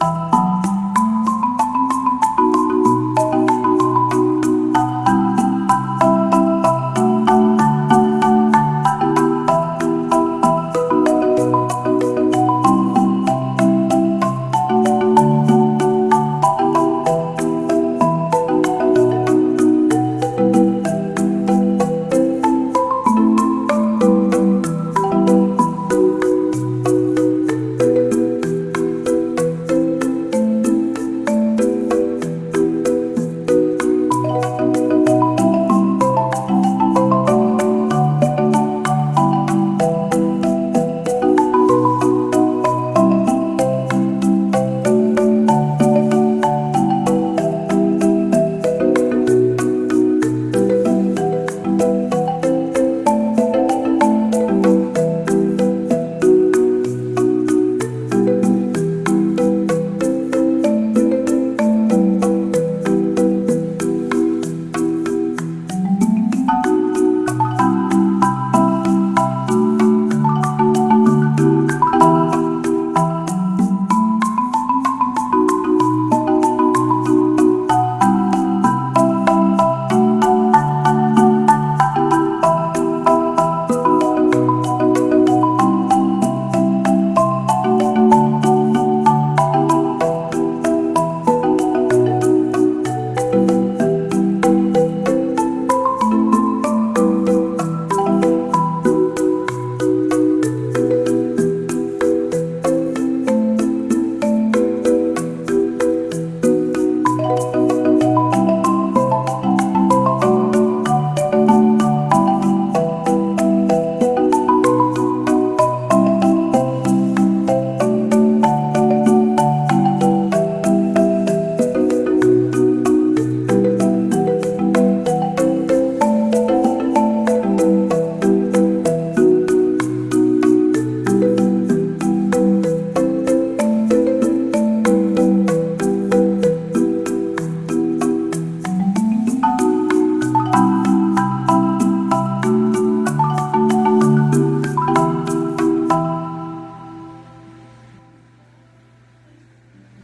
Bye.